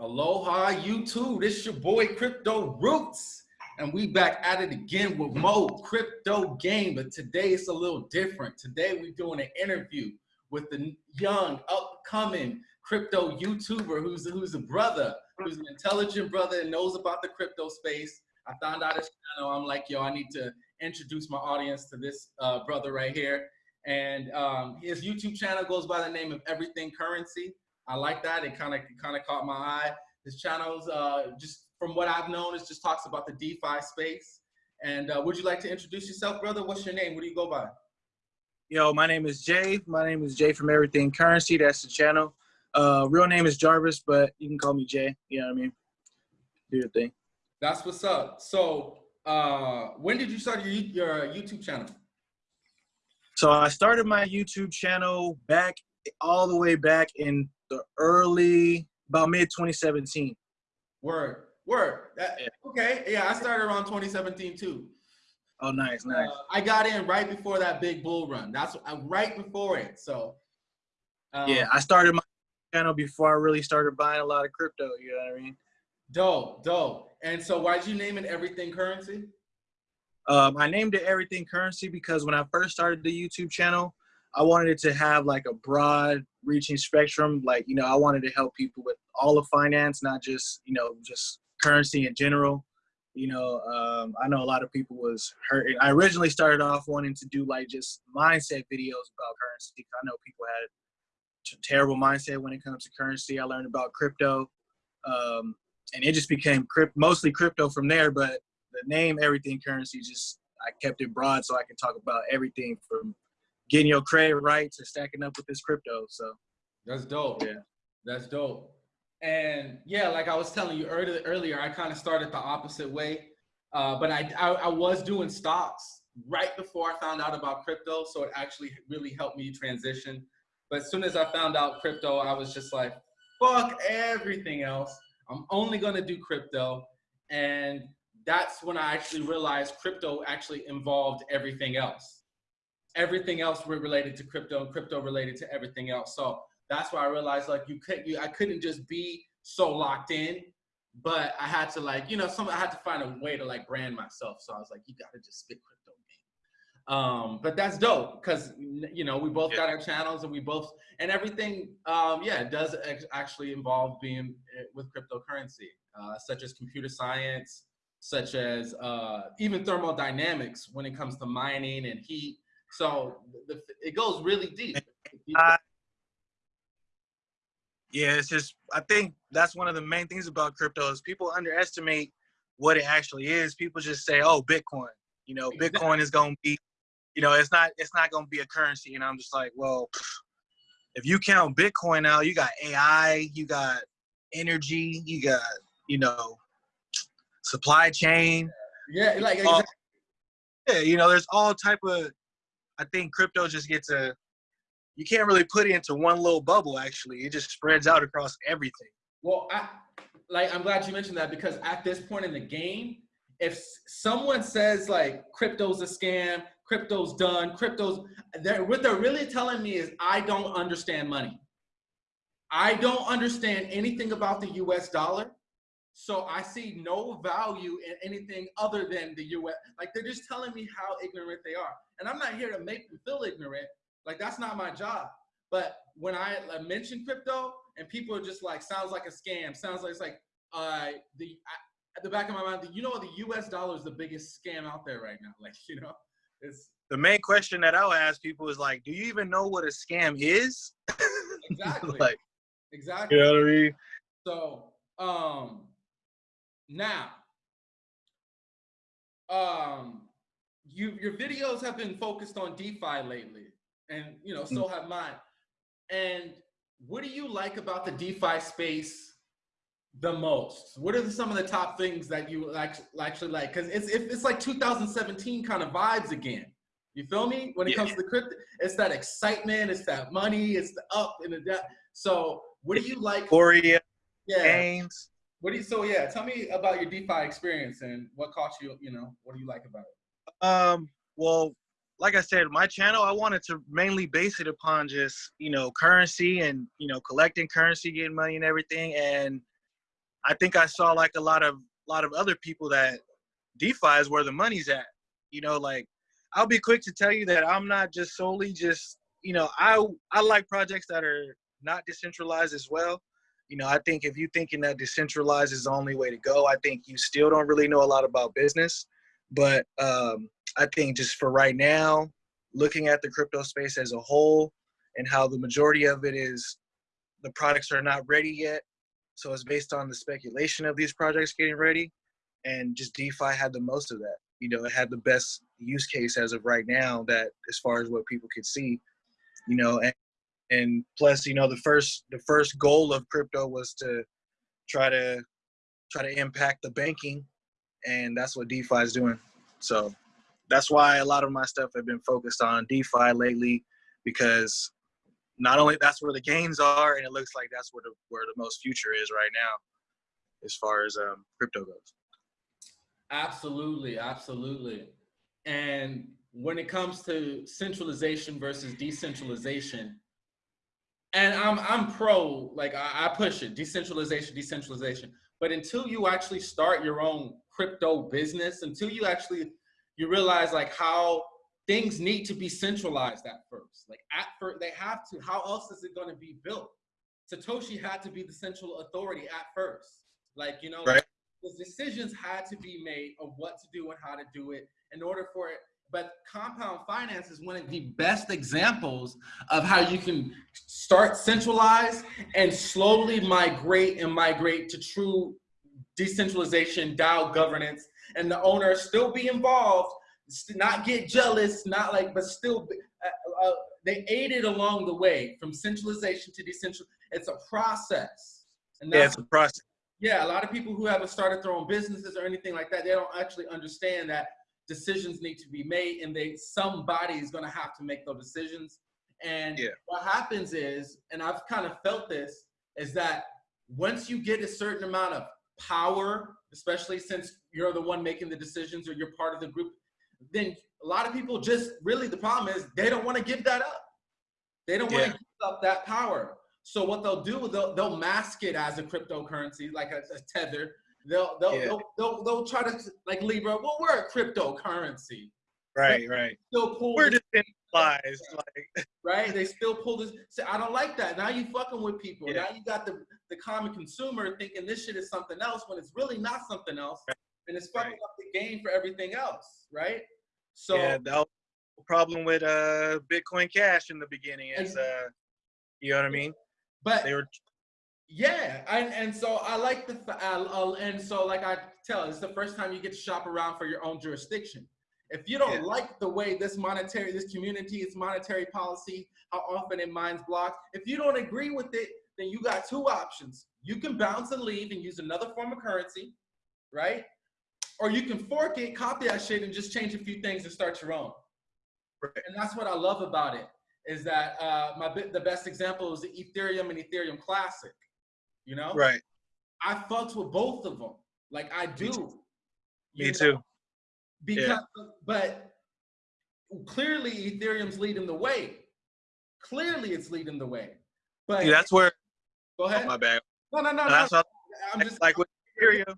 Aloha YouTube. This is your boy Crypto Roots. And we back at it again with Mo Crypto Game. But today it's a little different. Today we're doing an interview with the young, upcoming crypto YouTuber who's, who's a brother, who's an intelligent brother and knows about the crypto space. I found out his channel. I'm like, yo, I need to introduce my audience to this uh, brother right here. And um, his YouTube channel goes by the name of Everything Currency. I like that. It kind of kind of caught my eye. His channel's uh, just from what I've known, it just talks about the DeFi space. And uh, would you like to introduce yourself, brother? What's your name? What do you go by? Yo, my name is Jay. My name is Jay from Everything Currency. That's the channel. Uh, real name is Jarvis, but you can call me Jay. You know what I mean? Do your thing. That's what's up. So, uh, when did you start your, your YouTube channel? So I started my YouTube channel back all the way back in the early about mid 2017. Word, word. That, yeah. Okay, yeah, I started around 2017 too. Oh, nice, nice. Uh, I got in right before that big bull run. That's uh, right before it. So. Um, yeah, I started my channel before I really started buying a lot of crypto. You know what I mean? Dope, dope. And so, why'd you name it Everything Currency? Um, I named it Everything Currency because when I first started the YouTube channel, I wanted it to have like a broad reaching spectrum. Like, you know, I wanted to help people with all of finance, not just, you know, just currency in general. You know, um, I know a lot of people was hurt. I originally started off wanting to do like just mindset videos about currency. I know people had terrible mindset when it comes to currency. I learned about crypto, um, and it just became crypt, mostly crypto from there. But the name everything currency just I kept it broad so I can talk about everything from getting your credit right to stacking up with this crypto. So that's dope. Yeah, that's dope. And yeah, like I was telling you earlier, earlier I kind of started the opposite way, uh, but I, I I was doing stocks right before I found out about crypto, so it actually really helped me transition. But as soon as I found out crypto, I was just like, fuck everything else. I'm only gonna do crypto, and that's when I actually realized crypto actually involved everything else everything else related to crypto and crypto related to everything else. So that's why I realized like you could you I couldn't just be so locked in, but I had to like, you know, some I had to find a way to like brand myself. So I was like, you gotta just spit crypto game. Um, but that's dope because you know we both yeah. got our channels and we both and everything um yeah it does actually involve being eh, with cryptocurrency uh, such as computer science such as uh, even thermodynamics when it comes to mining and heat so the, it goes really deep. Uh, yeah, it's just I think that's one of the main things about crypto is people underestimate what it actually is. People just say, "Oh, Bitcoin." You know, exactly. Bitcoin is going to be, you know, it's not it's not going to be a currency. And I'm just like, well, if you count Bitcoin out, you got AI, you got energy, you got you know, supply chain. Yeah, like exactly. yeah, you know, there's all type of I think crypto just gets a you can't really put it into one little bubble actually. It just spreads out across everything. Well, I like I'm glad you mentioned that because at this point in the game, if someone says like crypto's a scam, crypto's done, crypto's they're, what they're really telling me is I don't understand money. I don't understand anything about the US dollar. So I see no value in anything other than the US. Like they're just telling me how ignorant they are. And I'm not here to make them feel ignorant. Like that's not my job. But when I mention crypto and people are just like, sounds like a scam, sounds like it's like uh, the I, at the back of my mind, you know, the U.S. dollar is the biggest scam out there right now. Like you know, it's the main question that I'll ask people is like, do you even know what a scam is? Exactly. like, exactly. You know what I mean? So, um, now, um, you your videos have been focused on DeFi lately, and you know, so mm. have mine. And what do you like about the DeFi space the most? What are some of the top things that you actually like? Because it's it's like 2017 kind of vibes again. You feel me? When it yeah. comes to the crypto, it's that excitement, it's that money, it's the up and the down. So, what do you like? Korea yeah. games. What do you? So yeah, tell me about your DeFi experience and what caught you. You know, what do you like about it? Um. Well, like I said, my channel I wanted to mainly base it upon just you know currency and you know collecting currency, getting money and everything. And I think I saw like a lot of a lot of other people that DeFi is where the money's at. You know, like I'll be quick to tell you that I'm not just solely just you know I I like projects that are not decentralized as well. You know, I think if you're thinking that decentralized is the only way to go, I think you still don't really know a lot about business. But um, I think just for right now, looking at the crypto space as a whole and how the majority of it is the products are not ready yet. So it's based on the speculation of these projects getting ready. And just DeFi had the most of that. You know, it had the best use case as of right now that as far as what people could see, you know, and, and plus, you know, the first the first goal of crypto was to try to try to impact the banking and that's what DeFi is doing. So that's why a lot of my stuff have been focused on DeFi lately because not only that's where the gains are, and it looks like that's where the where the most future is right now, as far as um, crypto goes. Absolutely, absolutely. And when it comes to centralization versus decentralization, and I'm I'm pro, like I, I push it, decentralization, decentralization. But until you actually start your own crypto business, until you actually you realize like how things need to be centralized at first. Like at first, they have to. How else is it going to be built? Satoshi had to be the central authority at first. Like you know, right. the decisions had to be made of what to do and how to do it in order for it. But compound finance is one of the best examples of how you can start centralized and slowly migrate and migrate to true decentralization, DAO governance, and the owner still be involved, not get jealous, not like, but still, uh, uh, they aided along the way from centralization to decentral. It's a process. And yeah, it's a process. Yeah, a lot of people who haven't started their own businesses or anything like that, they don't actually understand that decisions need to be made and they somebody is going to have to make those decisions. And yeah. what happens is, and I've kind of felt this, is that once you get a certain amount of power, especially since you're the one making the decisions or you're part of the group, then a lot of people just really the problem is they don't want to give that up. They don't want to give up that power. So what they'll do, they'll they'll mask it as a cryptocurrency, like a, a tether. They'll they'll, yeah. they'll they'll they'll try to like Libra. Well, we're a cryptocurrency. Right, right. Still pull. We're decentralized, like right. They still pull this. Say, I don't like that. Now you fucking with people. Yeah. Now you got the the common consumer thinking this shit is something else when it's really not something else, right. and it's fucking right. up the game for everything else, right? So yeah, the problem with uh Bitcoin Cash in the beginning is uh, you know what I mean? But they were. Yeah, and and so I like the uh, and so like I tell, it's the first time you get to shop around for your own jurisdiction. If you don't yeah. like the way this monetary, this community, its monetary policy, how often it mines blocks, if you don't agree with it, then you got two options. You can bounce and leave and use another form of currency, right? Or you can fork it, copy that shit, and just change a few things and start your own. Right. And that's what I love about it is that uh, my the best example is the Ethereum and Ethereum Classic. You know, right? I fucks with both of them, like I do. Me know? too because yeah. but clearly Ethereum's leading the way. Clearly, it's leading the way. But yeah, that's where. Go oh, ahead. Oh, my bad. No, no, no, no. no. I'm just like with Ethereum.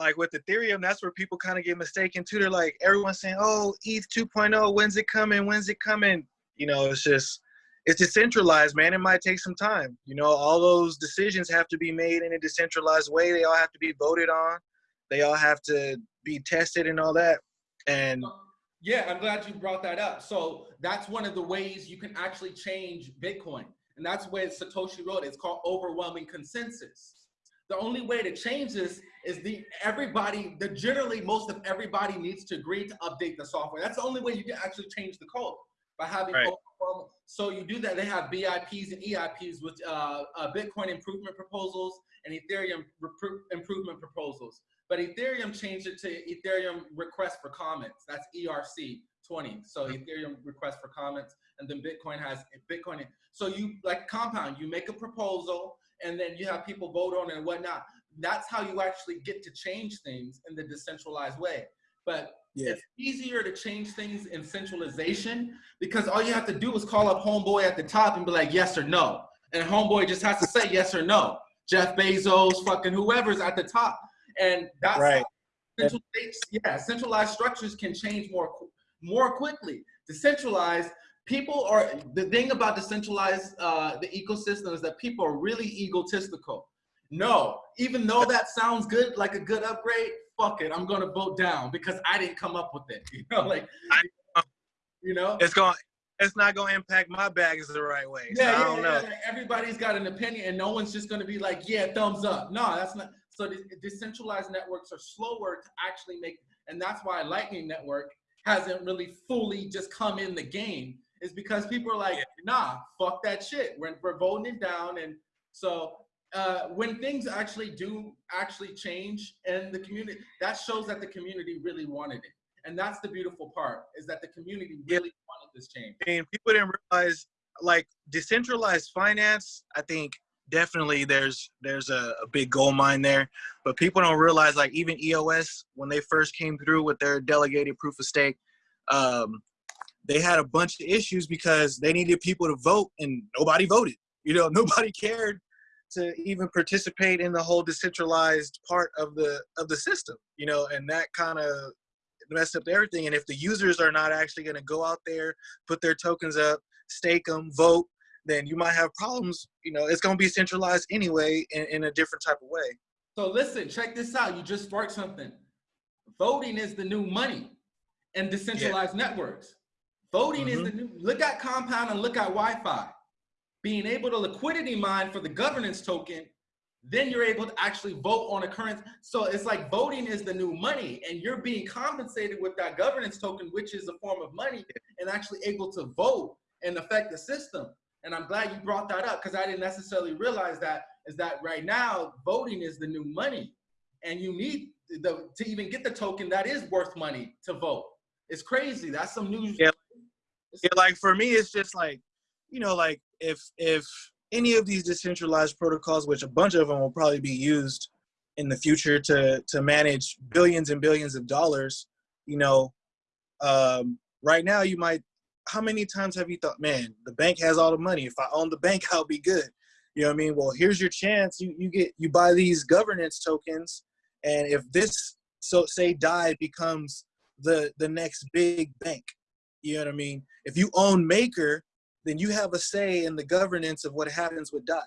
Like with Ethereum, that's where people kind of get mistaken too. They're like, everyone's saying, "Oh, ETH 2.0, when's it coming? When's it coming?" You know, it's just, it's decentralized, man. It might take some time. You know, all those decisions have to be made in a decentralized way. They all have to be voted on. They all have to be tested and all that. And yeah, I'm glad you brought that up. So that's one of the ways you can actually change Bitcoin. And that's where Satoshi wrote it. It's called overwhelming consensus. The only way to change this is the everybody, the generally most of everybody needs to agree to update the software. That's the only way you can actually change the code by having right. So you do that. They have BIPs and EIPs with uh, uh, Bitcoin improvement proposals and Ethereum improvement proposals. But Ethereum changed it to Ethereum request for comments. That's ERC 20. So mm-hmm. Ethereum request for comments, and then Bitcoin has Bitcoin. So you like compound, you make a proposal, and then you have people vote on it and whatnot. That's how you actually get to change things in the decentralized way. But yeah. it's easier to change things in centralization because all you have to do is call up homeboy at the top and be like, yes or no. And homeboy just has to say yes or no Jeff Bezos, fucking whoever's at the top. And that's Right. central yeah, centralized structures can change more more quickly. Decentralized people are the thing about decentralized uh, the ecosystem is that people are really egotistical. No, even though that sounds good, like a good upgrade, fuck it, I'm gonna vote down because I didn't come up with it. You know, like you know. It's going. It's not going to impact my bags the right way. So Yeah, I yeah, don't yeah, know. like, everybody's got an opinion, and no one's just gonna be like, "Yeah, thumbs up." No, that's not. So the decentralized networks are slower to actually make, and that's why Lightning Network hasn't really fully just come in the game. Is because people are like, "Nah, fuck that shit. We're we're voting it down." And so uh, when things actually do actually change in the community, that shows that the community really wanted it, and that's the beautiful part is that the community Yeah. really wanted this change. And people didn't realize like decentralized finance. I think definitely there's there's a, a big gold mine there, but people don't realize like even EOS when they first came through with their delegated proof of stake, um, they had a bunch of issues because they needed people to vote and nobody voted. You know, nobody cared to even participate in the whole decentralized part of the of the system. You know, and that kind of messed up everything. And if the users are not actually going to go out there, put their tokens up, stake them, vote, then you might have problems. You know, it's going to be centralized anyway in, in a different type of way. So listen, check this out. You just sparked something. Voting is the new money in decentralized networks. Voting is Mhm. the new, look at Compound and look at YFI. Being able to liquidity mine for the governance token, then you're able to actually vote on a current. So it's like voting is the new money and you're being compensated with that governance token, which is a form of money and actually able to vote and affect the system. And I'm glad you brought that up because I didn't necessarily realize that is that right now voting is the new money and you need the to even get the token that is worth money to vote. It's crazy. That's some news. Yeah. Yeah, like for me, it's just like, you know, like if if any of these decentralized protocols, which a bunch of them will probably be used in the future to to manage billions and billions of dollars, you know, um, right now you might. How many times have you thought, man, the bank has all the money. If I own the bank, I'll be good. You know what I mean? Well, here's your chance. You you get you buy these governance tokens, and if this so say DAI becomes the the next big bank, you know what I mean? If you own Maker, then you have a say in the governance of what happens with DAI.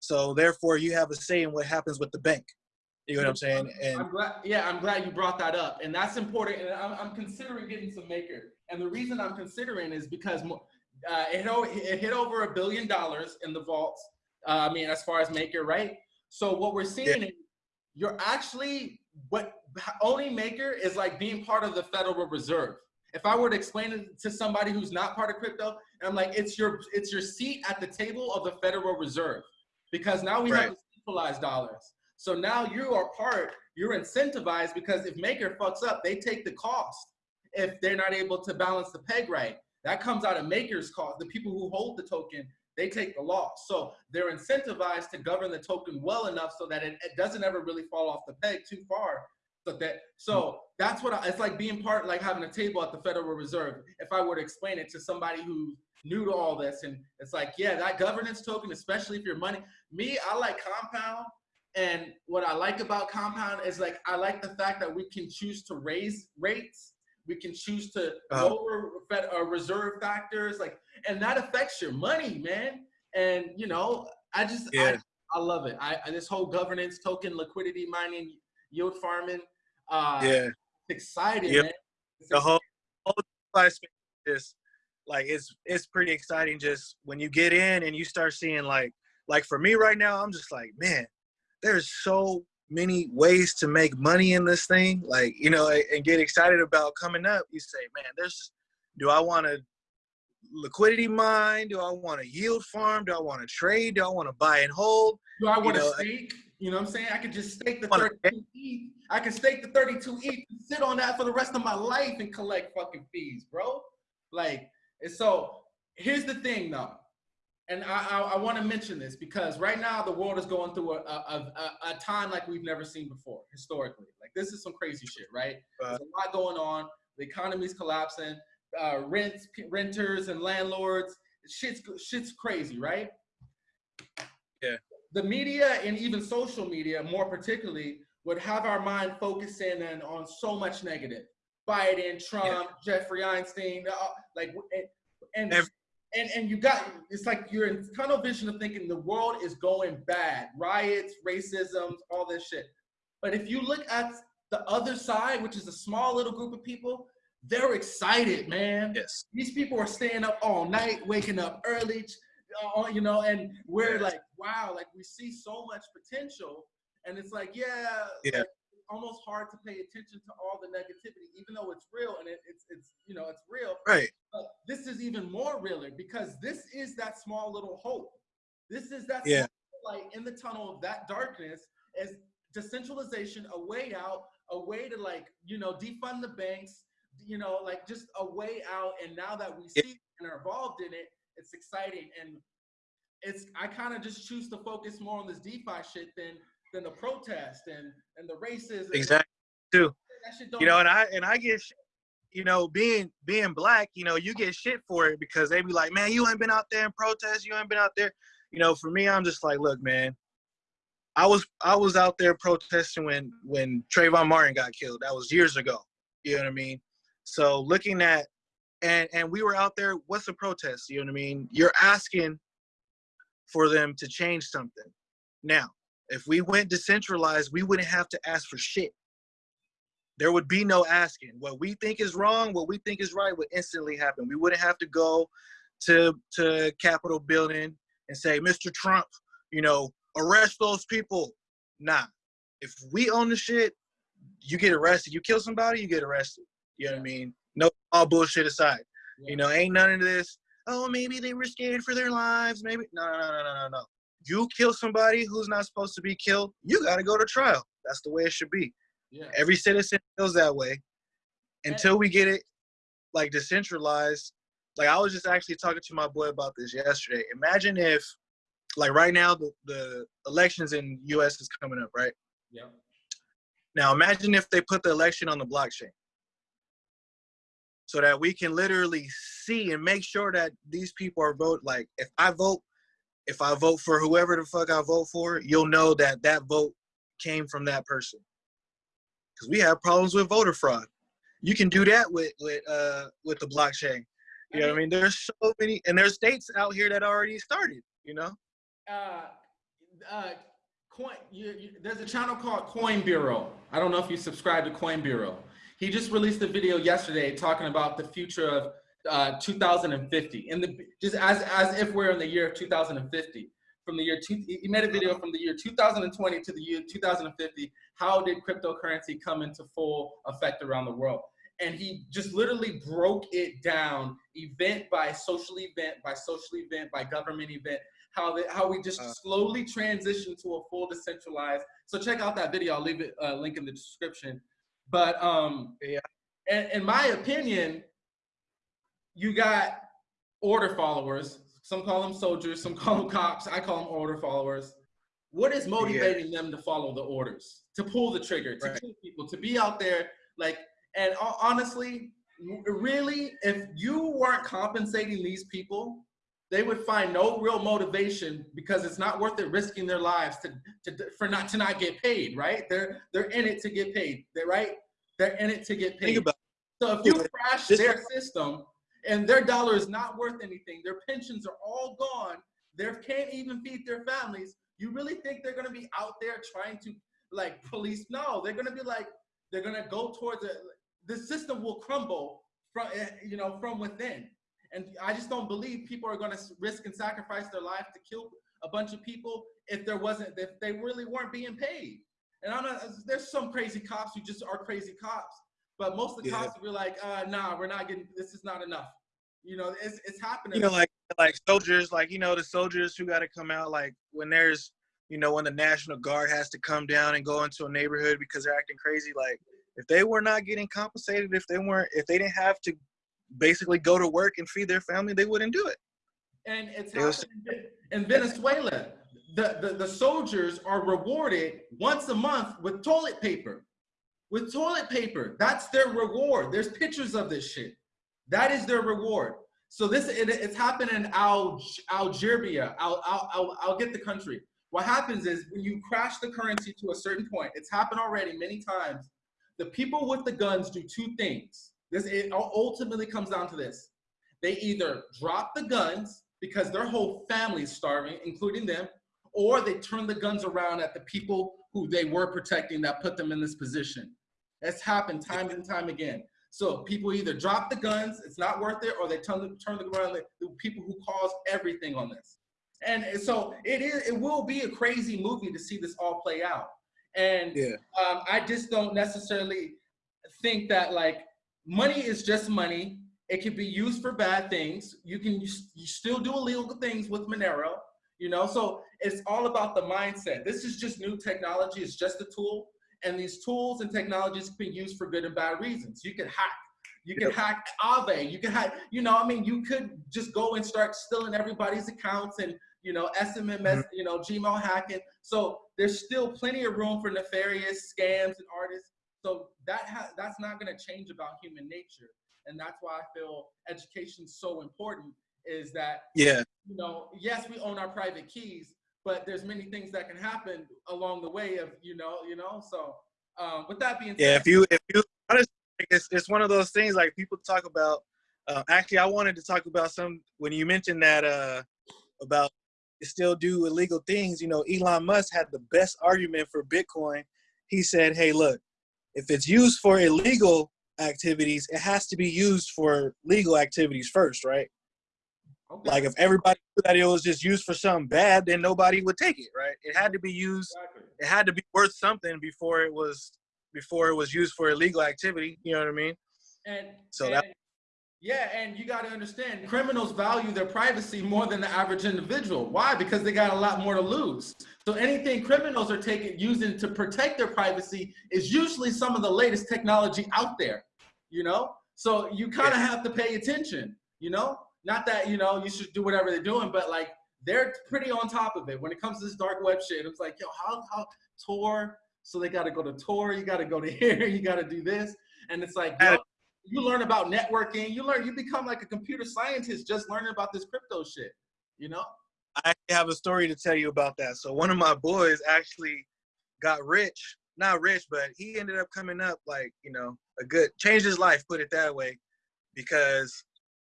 So therefore, you have a say in what happens with the bank. You know what I'm saying? And I'm glad. Yeah, I'm glad you brought that up, and that's important. And I'm, I'm considering getting some maker. And the reason I'm considering is because uh, it, hit it hit over a billion dollars in the vaults. Uh, I mean, as far as maker, right? So what we're seeing is you're actually what owning maker is like being part of the Federal Reserve. If I were to explain it to somebody who's not part of crypto, and I'm like, it's your it's your seat at the table of the Federal Reserve, because now we Right. have centralized dollars. So now you are part, you're incentivized because if Maker fucks up, they take the cost if they're not able to balance the peg right. That comes out of Maker's cost. The people who hold the token, they take the loss. So they're incentivized to govern the token well enough so that it, it doesn't ever really fall off the peg too far. So that so that's what I, it's like being part like having a table at the Federal Reserve. If I were to explain it to somebody who's new to all this, and it's like, yeah, that governance token, especially if your money. Me, I like Compound. And what I like about Compound is like I like the fact that we can choose to raise rates, we can choose to Uh-huh. lower Fed, uh, reserve factors, like, and that affects your money, man. And you know, I just Yeah. I, I love it. I, I this whole governance token, liquidity mining, yield farming. Uh, yeah, it's exciting, Yep. It's the whole whole space is like it's it's pretty exciting. Just when you get in and you start seeing like like for me right now, I'm just like, man, there's so many ways to make money in this thing. Like you know, and get excited about coming up. You say, man, there's. Do I want to liquidity mine? Do I want to yield farm? Do I want to trade? Do I want to buy and hold? Do I want to know, stake? You know what I'm saying? I could just stake the Wanna- 32 ETH. I can stake the 32 ETH and sit on that for the rest of my life and collect fucking fees, bro. Like, and so here's the thing though. And I, I, I want to mention this because right now the world is going through a, a, a, a time like we've never seen before historically. Like this is some crazy shit, right? There's a lot going on. The economy's collapsing. Uh, rents, renters, and landlords. Shit's shit's crazy, right? Yeah. The media and even social media, more particularly, would have our mind focusing in on so much negative. Biden, Trump, yeah. Jeffrey Epstein, uh, like, and, and and and you got it's like you're in tunnel vision of thinking the world is going bad, riots, racism, all this shit. But if you look at the other side, which is a small little group of people, they're excited, man. Yes. These people are staying up all night, waking up early, uh, you know, and we're like, wow, like we see so much potential. And it's like, yeah, yeah. Like, almost hard to pay attention to all the negativity, even though it's real and it, it's it's you know it's real. Right. But this is even more realer because this is that small little hope. This is that yeah. light in the tunnel of that darkness as decentralization, a way out, a way to like you know defund the banks, you know like just a way out. And now that we see yeah. and are involved in it, it's exciting and it's I kind of just choose to focus more on this DeFi shit than than the protest and and the racism. Exactly. Too. You know, and I and I get, you know, being being black, you know, you get shit for it because they be like, man, you ain't been out there in protest, you ain't been out there. You know, for me, I'm just like, look, man, I was I was out there protesting when when Trayvon Martin got killed. That was years ago. You know what I mean? So looking at and and we were out there. What's a protest? You know what I mean? You're asking for them to change something. Now, if we went decentralized, we wouldn't have to ask for shit. There would be no asking. What we think is wrong, what we think is right would instantly happen. We wouldn't have to go to to Capitol building and say, Mr. Trump, you know, arrest those people. Nah. If we own the shit, you get arrested. You kill somebody, you get arrested. You know what I mean? No all bullshit aside. Yeah. You know, ain't none of this, oh, maybe they were scared for their lives. Maybe no no no no no no you kill somebody who's not supposed to be killed, you got to go to trial. That's the way it should be. Yeah. Every citizen feels that way. Until we get it like decentralized, like I was just actually talking to my boy about this yesterday. Imagine if, like right now, the, the elections in U.S. is coming up, right? Yeah. Now imagine if they put the election on the blockchain, so that we can literally see and make sure that these people are vote. Like if I vote if I vote for whoever the fuck I vote for, you'll know that that vote came from that person. Because we have problems with voter fraud. You can do that with with uh with the blockchain. You know what I mean? There's so many, and there's states out here that already started. You know. Uh, uh, coin. You, you, there's a channel called Coin Bureau. I don't know if you subscribe to Coin Bureau. He just released a video yesterday talking about the future of uh, 2050 in the just as as if we're in the year of 2050 from the year two, he made a video from the year 2020 to the year 2050 how did cryptocurrency come into full effect around the world? And he just literally broke it down event by social event by social event by government event. How that how we just uh, slowly transition to a full decentralized so check out that video. I'll leave it uh, link in the description. But um yeah. and in my opinion you got order followers. Some call them soldiers, some call them cops. I call them order followers. What is motivating yeah. them to follow the orders, to pull the trigger, to right. kill people, to be out there? Like, and honestly, really, if you weren't compensating these people, they would find no real motivation because it's not worth it risking their lives to, to for not to not get paid, right? They're they're in it to get paid. They're right. They're in it to get paid. So if you crash their system, and their dollar is not worth anything. Their pensions are all gone. They can't even feed their families. You really think they're gonna be out there trying to like police? No, they're gonna be like they're gonna go towards it. The system will crumble from eh, you know from within. And I just don't believe people are gonna risk and sacrifice their life to kill a bunch of people if there wasn't if they really weren't being paid. And I'm not, there's some crazy cops who just are crazy cops. But most of the yeah. cops be like, uh, nah, we're not getting, this is not enough. You know, it's, it's happening. You know, like, like soldiers, like, you know, the soldiers who got to come out, like when there's, you know, when the National Guard has to come down and go into a neighborhood because they're acting crazy, like if they were not getting compensated, if they weren't, if they didn't have to basically go to work and feed their family, they wouldn't do it. And it's happening in Venezuela. The, the, the soldiers are rewarded once a month with toilet paper with toilet paper. That's their reward. There's pictures of this shit. That is their reward. So this it, it's happened in Al, Algeria. I'll, I'll, I'll, I'll get the country. what happens is when you crash the currency to a certain point, it's happened already many times. The people with the guns do two things. This it ultimately comes down to this. They either drop the guns because their whole family is starving, including them, or they turn the guns around at the people who they were protecting that put them in this position. It's happened time and time again. So people either drop the guns, it's not worth it, or they turn the, turn the around the people who caused everything on this. And so it is. It will be a crazy movie to see this all play out. And yeah. um, I just don't necessarily think that like money is just money. It can be used for bad things. You can you still do illegal things with Monero, you know. So it's all about the mindset. This is just new technology. It's just a tool, and these tools and technologies can be used for good and bad reasons. You can hack. You can yep. hack Aave. You can hack. You know, I mean, you could just go and start stealing everybody's accounts and you know, SMMS, mm-hmm. you know, Gmail hacking. So there's still plenty of room for nefarious scams and artists. So that ha- that's not going to change about human nature, and that's why I feel education so important. Is that yeah, you know, yes, we own our private keys, but there's many things that can happen along the way of you know, you know. So um, with that being said, yeah, if you if you honestly, it's it's one of those things like people talk about. Uh, actually, I wanted to talk about some when you mentioned that uh, about still do illegal things. You know, Elon Musk had the best argument for Bitcoin. He said, hey, look, if it's used for illegal activities, it has to be used for legal activities first, right? Okay. Like if everybody knew that it was just used for something bad, then nobody would take it, right? It had to be used. Exactly. It had to be worth something before it was before it was used for illegal activity. You know what I mean? And so and, that yeah, and you got to understand, criminals value their privacy more than the average individual. Why? Because they got a lot more to lose. So anything criminals are taking using to protect their privacy is usually some of the latest technology out there. You know, so you kind of have to pay attention. You know, not that you know you should do whatever they're doing, but like they're pretty on top of it when it comes to this dark web shit. It's like, yo, how how Tor? So they got to go to Tor. You got to go to here. You got to do this, and it's like, yo, you learn about networking. You learn, you become like a computer scientist just learning about this crypto shit. You know. I have a story to tell you about that. So one of my boys actually got rich, not rich, but he ended up coming up like you know a good changed his life, put it that way, because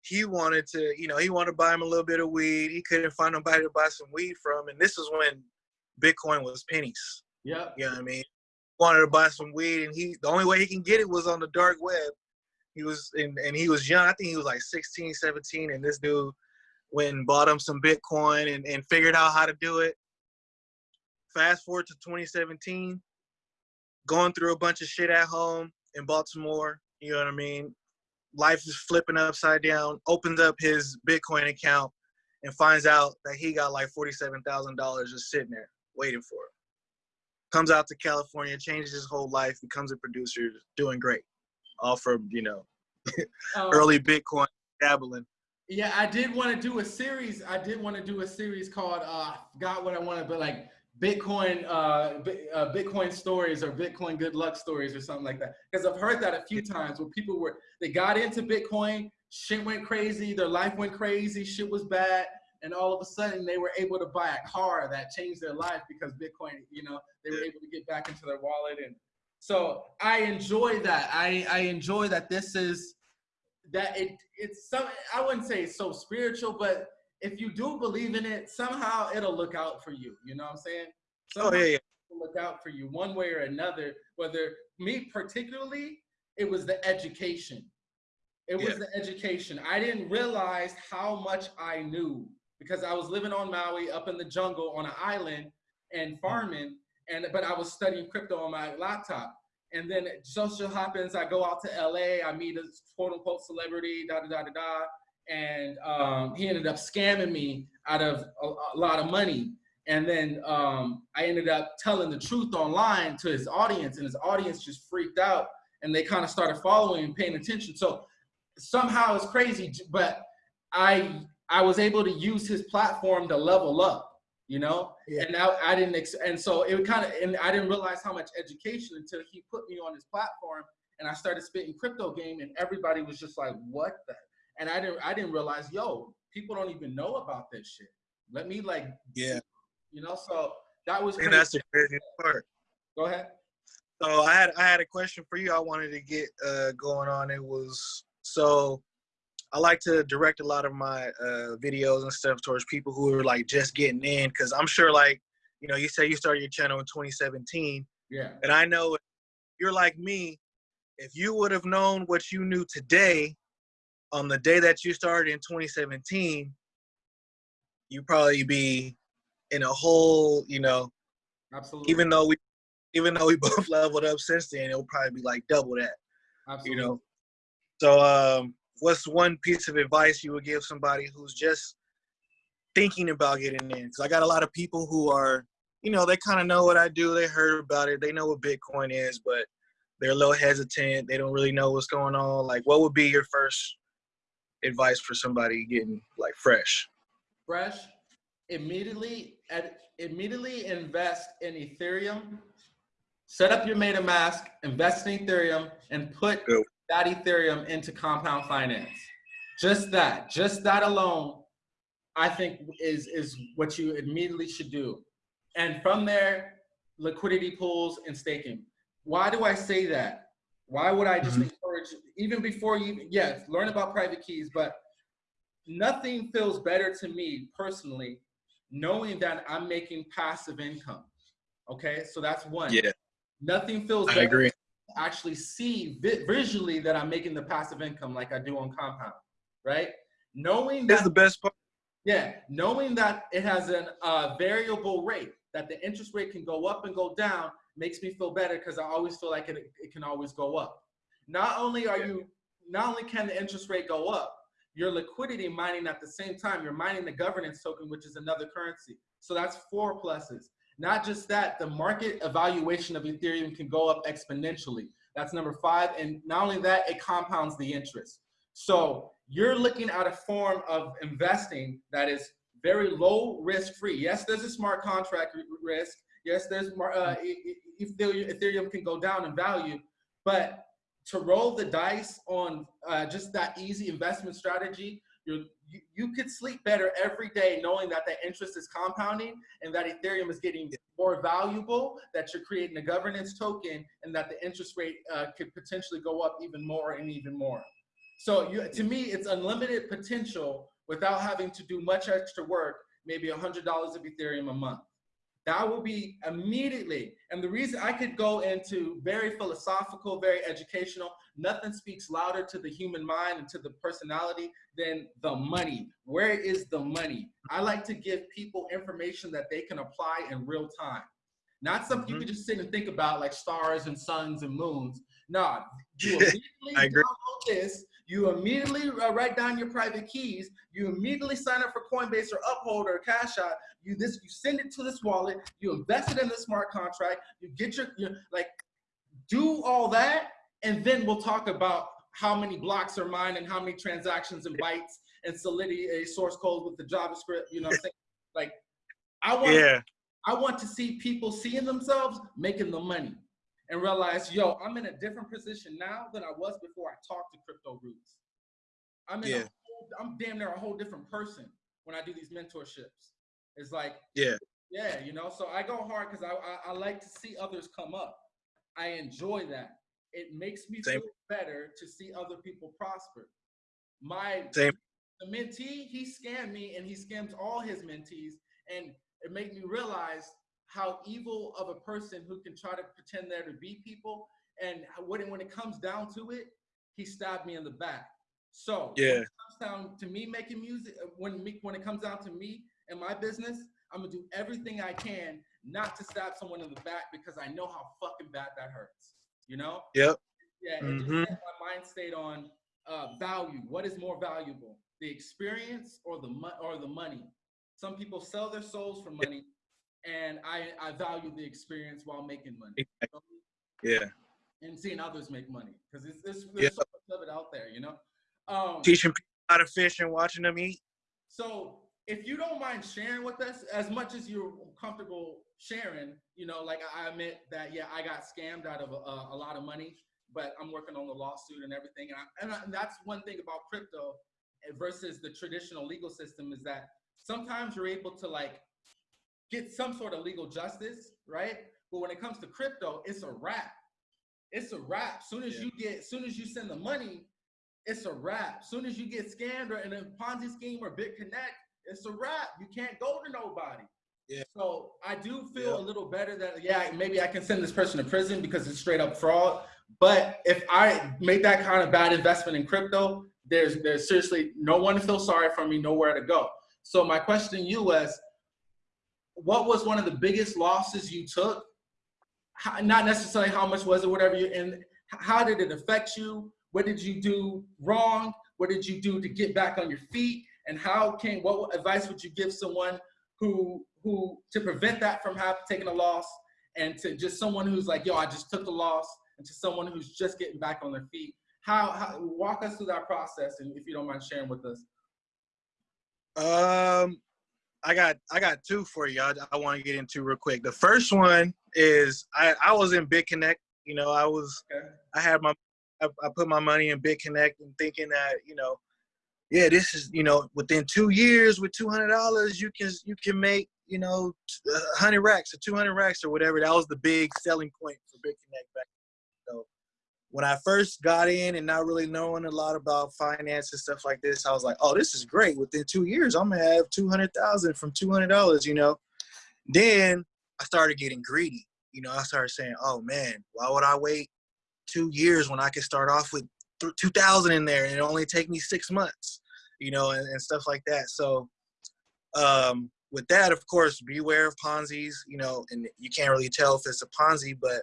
he wanted to, you know, he wanted to buy him a little bit of weed. He couldn't find nobody to buy some weed from, and this is when Bitcoin was pennies. Yeah, you know what I mean. Wanted to buy some weed, and he the only way he can get it was on the dark web he was and, and he was young. I think he was like 16, 17, and this dude went and bought him some Bitcoin and, and figured out how to do it. Fast forward to 2017, going through a bunch of shit at home in Baltimore. You know what I mean? Life is flipping upside down. Opens up his Bitcoin account and finds out that he got like $47,000 just sitting there waiting for it. Comes out to California, changes his whole life, becomes a producer, doing great all from you know um, early Bitcoin dabbling. Yeah, I did want to do a series. I did want to do a series called uh, I forgot what I wanted, but like Bitcoin, uh, uh, Bitcoin stories or Bitcoin good luck stories or something like that. Because I've heard that a few times where people were they got into Bitcoin, shit went crazy, their life went crazy, shit was bad, and all of a sudden they were able to buy a car that changed their life because Bitcoin, you know, they were able to get back into their wallet and so I enjoy that. I, I enjoy that this is that it it's some I wouldn't say it's so spiritual, but if you do believe in it, somehow it'll look out for you. You know what I'm saying? Somehow oh yeah, yeah. look out for you one way or another. Whether me particularly, it was the education. It was yeah. the education. I didn't realize how much I knew because I was living on Maui up in the jungle on an island and hmm. farming and but I was studying crypto on my laptop. And then social happens, I go out to LA, I meet a quote unquote celebrity, da da da da da. And um, he ended up scamming me out of a, a lot of money. And then um, I ended up telling the truth online to his audience, and his audience just freaked out and they kind of started following and paying attention. So somehow it's crazy, but I I was able to use his platform to level up you know yeah. and now i didn't and so it kind of and i didn't realize how much education until he put me on his platform and i started spitting crypto game and everybody was just like what the and i didn't i didn't realize yo people don't even know about this shit let me like yeah you know so that was And that's the crazy part. Go ahead. So I had I had a question for you. I wanted to get uh, going on. It was so I like to direct a lot of my uh, videos and stuff towards people who are like just getting in because I'm sure like you know you say you started your channel in 2017 Yeah. and I know you're like me. If you would have known what you knew today on the day that you started in 2017, you'd probably be in a whole you know Absolutely. even though we even though we both leveled up since then, it'll probably be like double that, Absolutely. you know. So um what's one piece of advice you would give somebody who's just thinking about getting in? Because I got a lot of people who are, you know, they kind of know what I do, they heard about it, they know what Bitcoin is, but they're a little hesitant, they don't really know what's going on. Like what would be your first advice for somebody getting like fresh? fresh, immediately at immediately invest in Ethereum. Set up your MetaMask, invest in Ethereum, and put that Ethereum into compound finance. Just that, just that alone, I think is is what you immediately should do. And from there, liquidity pools and staking. Why do I say that? Why would I just Mhm. encourage even before you yes, learn about private keys, but nothing feels better to me personally knowing that I'm making passive income. Okay, so that's one. Yeah, Nothing feels I agree. actually see vi- visually that I'm making the passive income like I do on Compound, right? Knowing That's that, the best part. yeah, knowing that it has a uh, variable rate, that the interest rate can go up and go down, makes me feel better because I always feel like it, it can always go up. Not only are you, not only can the interest rate go up, your liquidity mining at the same time, you're mining the governance token, which is another currency. So that's four pluses. Not just that, the market evaluation of Ethereum can go up exponentially. That's number five. And not only that, it compounds the interest. So you're looking at a form of investing that is very low risk free. Yes, there's a smart contract risk. Yes, there's uh, Ethereum can go down in value, but to roll the dice on uh, just that easy investment strategy, you you could sleep better every day knowing that the interest is compounding and that Ethereum is getting more valuable, that you're creating a governance token, and that the interest rate uh, could potentially go up even more and even more. So you, to me, it's unlimited potential without having to do much extra work, maybe $100 of Ethereum a month. That will be immediately. And the reason I could go into very philosophical, very educational, nothing speaks louder to the human mind and to the personality than the money. Where is the money? I like to give people information that they can apply in real time. Not something you Mhm. can just sit and think about like stars and suns and moons. No, you immediately I agree. download this. You immediately uh, write down your private keys. You immediately sign up for Coinbase or Uphold or Cash App. You this you send it to this wallet. You invest it in the smart contract. You get your, your like do all that, and then we'll talk about how many blocks are mined and how many transactions and bytes and Solidity a source code with the JavaScript. You know what I'm saying? Like I want Yeah, I want to see people seeing themselves making the money and realize, yo, I'm in a different position now than I was before I talked to crypto roots. I'm in Yeah. a whole, I'm damn near a whole different person when I do these mentorships. It's like, yeah, yeah, you know, so I go hard because I, I, I like to see others come up. I enjoy that. It makes me Same. feel better to see other people prosper. My Same. the mentee, he scammed me and he scams all his mentees. And it made me realize how evil of a person who can try to pretend there to be people. And when it, when it comes down to it, he stabbed me in the back. So when Yeah. it comes down to me making music, uh, when me, when it comes down to me and my business, I'm gonna do everything I can not to stab someone in the back because I know how fucking bad that hurts. You know? Yep. Yeah, it Mhm. just my mind state on uh, value. What is more valuable, the experience or the mo- or the money? Some people sell their souls for money, and I I value the experience while making money yeah. and seeing others make money because it's, it's Yeah. so much of it out there, you know. Um, Teaching people how to fish and watching them eat. So if you don't mind sharing with us as much as you're comfortable sharing, you know, like I admit that, yeah, I got scammed out of a, a lot of money, but I'm working on the lawsuit and everything. And, I, and, I, and that's one thing about crypto versus the traditional legal system is that sometimes you're able to like get some sort of legal justice, right? But when it comes to crypto, it's a wrap. It's a wrap. Soon as Yeah. you get, soon as you send the money, it's a wrap. Soon as you get scammed or in a Ponzi scheme or BitConnect, it's a wrap. You can't go to nobody. Yeah. So I do feel Yeah. a little better that yeah, maybe I can send this person to prison because it's straight up fraud. But if I made that kind of bad investment in crypto, there's there's seriously no one to feel sorry for me, nowhere to go. So my question to you was, what was one of the biggest losses you took? How, not necessarily how much was it, whatever you, and how did it affect you? What did you do wrong? What did you do to get back on your feet? And how can, what advice would you give someone who, who, to prevent that from having, taking a loss and to just someone who's like, yo, I just took the loss and to someone who's just getting back on their feet? How, how walk us through that process and if you don't mind sharing with us. Um, I got I got two for you. I, I want to get into real quick. The first one is I I was in BitConnect. You know, I was Okay. I had my I, I put my money in BitConnect and thinking that you know, yeah, this is you know within two years with two hundred dollars you can you can make you know hundred racks or two hundred racks or whatever. That was the big selling point for BitConnect back. When I first got in and not really knowing a lot about finance and stuff like this, I was like, oh, this is great. Within two years, I'm gonna have two hundred thousand from two hundred dollars. You know. Then I started getting greedy. You know, I started saying, oh man, why would I wait two years when I could start off with 2000 in there and it only take me six months, you know, and, and stuff like that. So, um, with that, of course, beware of Ponzi's, you know, and you can't really tell if it's a Ponzi, but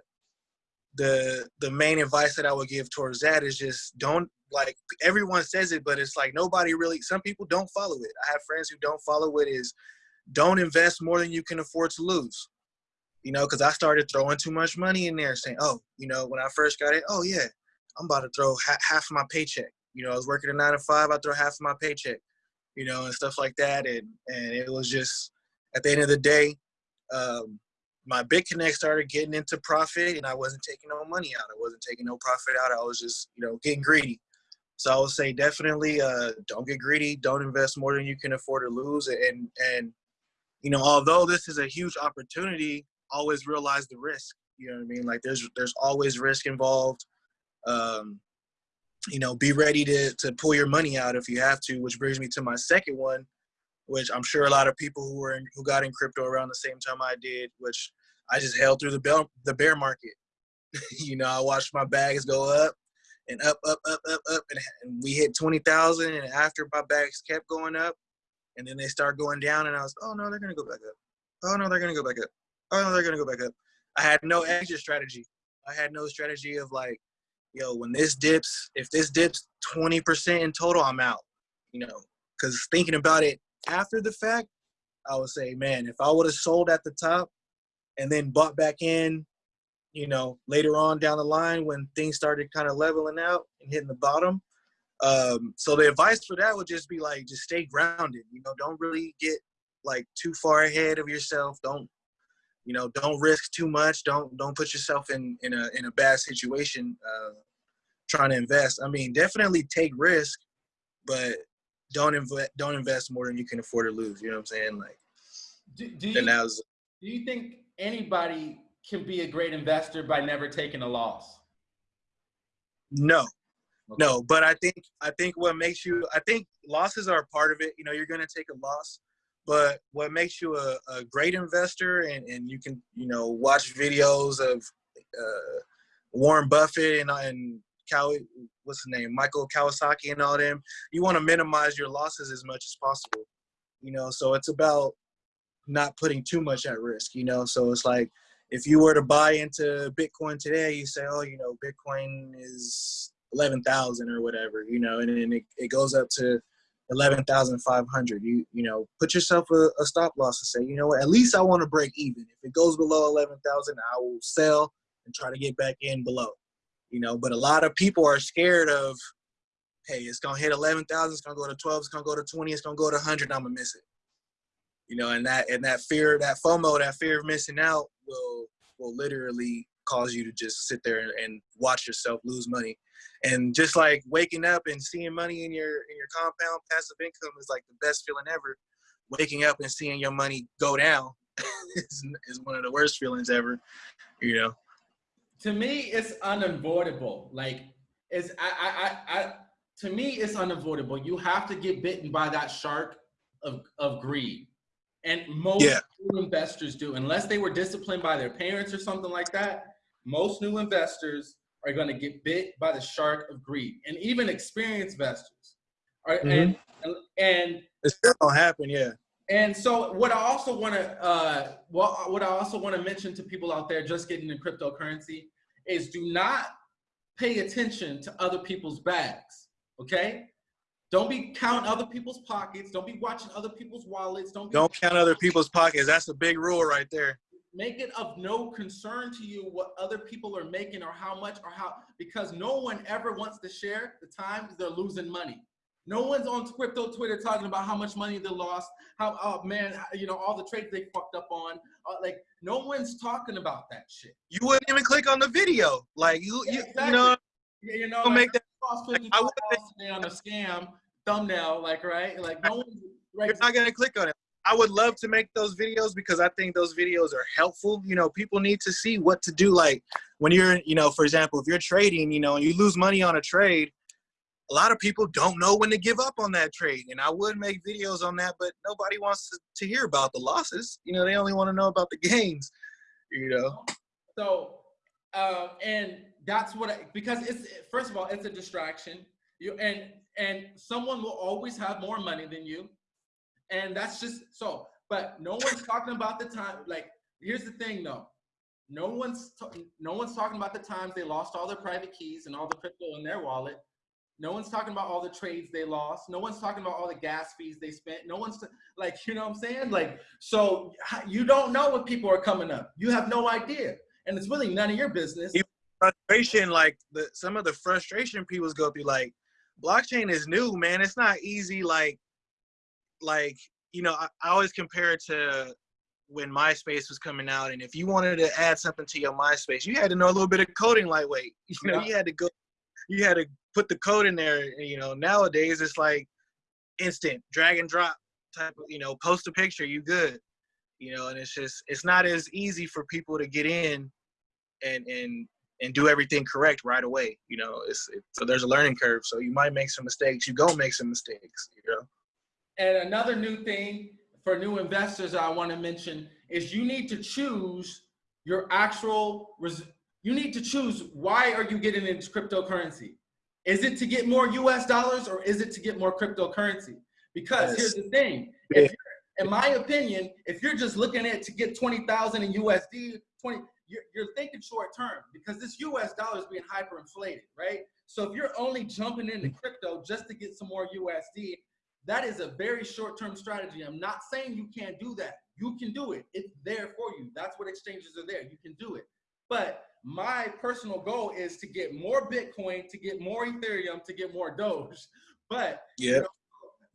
the the main advice that I would give towards that is just don't like everyone says it, but it's like nobody really. Some people don't follow it. I have friends who don't follow it. Is don't invest more than you can afford to lose you know, because I started throwing too much money in there, saying, "Oh, you know, when I first got it, oh yeah, I'm about to throw ha- half of my paycheck." You know, I was working a nine to five, I throw half of my paycheck, you know, and stuff like that, and and it was just at the end of the day, um, my BitConnect started getting into profit, and I wasn't taking no money out. I wasn't taking no profit out. I was just, you know, getting greedy. So I would say definitely, uh, don't get greedy. Don't invest more than you can afford to lose, and and you know, although this is a huge opportunity always realize the risk. You know what I mean? Like there's there's always risk involved. Um, you know, be ready to to pull your money out if you have to. Which brings me to my second one, which I'm sure a lot of people who were in, who got in crypto around the same time I did, which I just held through the bear the bear market. you know, I watched my bags go up and up, up, up, up, up, and, and we hit twenty thousand. And after my bags kept going up, and then they start going down, and I was, oh no, they're gonna go back up. Oh no, they're gonna go back up oh no, they're gonna go back up. I had no exit strategy. I had no strategy of like, yo, when this dips, if this dips 20% in total, I'm out. You know, because thinking about it after the fact, I would say, man, if I would have sold at the top and then bought back in, you know, later on down the line when things started kind of leveling out and hitting the bottom. Um, so the advice for that would just be like, just stay grounded. You know, don't really get like too far ahead of yourself. Don't you know don't risk too much don't don't put yourself in in a in a bad situation uh trying to invest i mean definitely take risk but don't invest don't invest more than you can afford to lose you know what i'm saying? Like Do, do you was do you think anybody can be a great investor by never taking a loss? no. No but i think i think what makes you i think losses are a part of it you know you're going to take a loss but what makes you a, a great investor and, and you can you know watch videos of uh, warren buffett and, and Cow, what's his name michael kawasaki and all them you want to minimize your losses as much as possible you know so it's about not putting too much at risk you know so it's like if you were to buy into bitcoin today you say oh you know bitcoin is 11,000 or whatever you know and then it, it goes up to 11,500. You you know, put yourself a, a, stop loss and say, you know at least I want to break even. If it goes below 11,000, I will sell and try to get back in below. You know, but a lot of people are scared of, hey, it's gonna hit 11,000, it's gonna go to 12, it's gonna go to 20, it's gonna go to 100, I'm gonna miss it. You know, and that and that fear, that FOMO, that fear of missing out will will literally cause you to just sit there and, and watch yourself lose money and just like waking up and seeing money in your in your compound passive income is like the best feeling ever waking up and seeing your money go down is, is one of the worst feelings ever. You know. To me, it's unavoidable. Like it's I I I, I to me it's unavoidable. You have to get bitten by that shark of of greed. And most Yeah. new investors do, unless they were disciplined by their parents or something like that. Most new investors are going to get bit by the shark of greed, and even experienced investors. Are, and, mm-hmm. and It still don't happen. Yeah. And so what I also want to uh, what what I also want to mention to people out there just getting into cryptocurrency is do not pay attention to other people's bags. Okay, don't be counting other people's pockets. Don't be watching other people's wallets. Don't be Don't count other people's pockets. That's a big rule right there. make it of no concern to you what other people are making or how much or how because no one ever wants to share the times they're losing money. No one's on crypto Twitter talking about how much money they lost, how oh man, you know all the trades they fucked up on. Uh, like no one's talking about that shit. You wouldn't even click on the video. Like you, Yeah, you, exactly. you know, You you know, like, make that. like, I wouldn't- today on a scam thumbnail, like right, like no one's right. You're not gonna click on it. I would love to make those videos because I think those videos are helpful. You know, people need to see what to do. Like when you're, you know, for example, if you're trading, you know, and you lose money on a trade, a lot of people don't know when to give up on that trade. And I would make videos on that, but nobody wants to, to hear about the losses. You know, they only want to know about the gains. You know, So, uh, and that's what I, because it's first of all, it's a distraction. You and and someone will always have more money than you, and that's just so. But no one's talking about the time. Like, here's the thing, though. No one's no one's talking about the times they lost all their private keys and all the crypto in their wallet. No one's talking about all the trades they lost. No one's talking about all the gas fees they spent. No one's like, you know what I'm saying? Like, so you don't know what people are coming up. You have no idea. And it's really none of your business. Frustration, like the some of the frustration people go through, like blockchain is new, man. It's not easy. Like, like you know, I, I always compare it to when MySpace was coming out, and if you wanted to add something to your MySpace, you had to know a little bit of coding. Lightweight, you know, Yeah. you had to go, you had to put the code in there. You know, nowadays it's like instant drag and drop type of, you know, post a picture, you good. You know, and it's just it's not as easy for people to get in and and and do everything correct right away. You know, it's it, so there's a learning curve. So you might make some mistakes. You go make some mistakes. You know. And another new thing for new investors I want to mention is you need to choose your actual you need to choose why are you getting into cryptocurrency? Is it to get more US dollars or is it to get more cryptocurrency? Because Yes. here's the thing. In my opinion, if you're just looking at to get 20,000 in USD, 20 you're, you're thinking short term because this US dollar is being hyperinflated, right? So if you're only jumping into crypto just to get some more USD, that is a very short-term strategy. I'm not saying you can't do that. You can do it. It's there for you. That's what exchanges are there. You can do it. But my personal goal is to get more Bitcoin, to get more Ethereum, to get more Doge. But Yeah.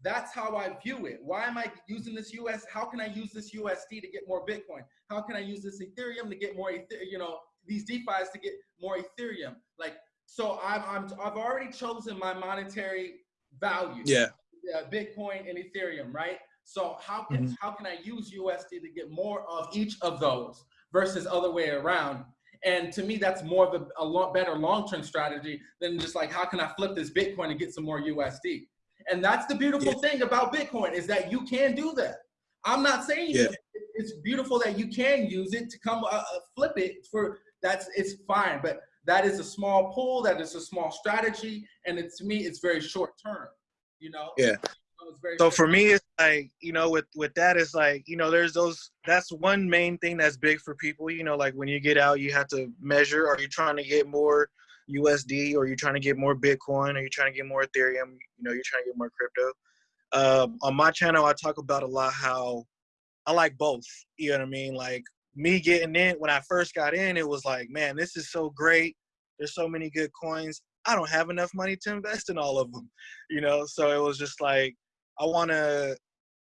that's how I view it. Why am I using this US? How can I use this USD to get more Bitcoin? How can I use this Ethereum to get more, you know, these DeFi's to get more Ethereum? Like, so I'm, I'm I've already chosen my monetary value. Yeah. Yeah, Bitcoin and Ethereum, right? So how can Mhm. how can I use USD to get more of each of those versus other way around? And to me, that's more of a, a lot better long-term strategy than just like how can I flip this Bitcoin and get some more USD? And that's the beautiful thing about Bitcoin is that you can do that. I'm not saying Yeah. it- it's beautiful that you can use it to come uh, uh, flip it for that's it's fine, but that is a small pool, that is a small strategy, and it, to me, it's very short term. You know. Yeah. So, for me, it's like you know, with with that, it's like you know, there's those. That's one main thing that's big for people. You know, like when you get out, you have to measure. Are you trying to get more USD, or you trying to get more Bitcoin, or you trying to get more Ethereum? You know, you're trying to get more crypto. Um, on my channel, I talk about a lot how I like both. You know what I mean? Like me getting in when I first got in, it was like, man, this is so great. There's so many good coins. I don't have enough money to invest in all of them. You know, so it was just like I want to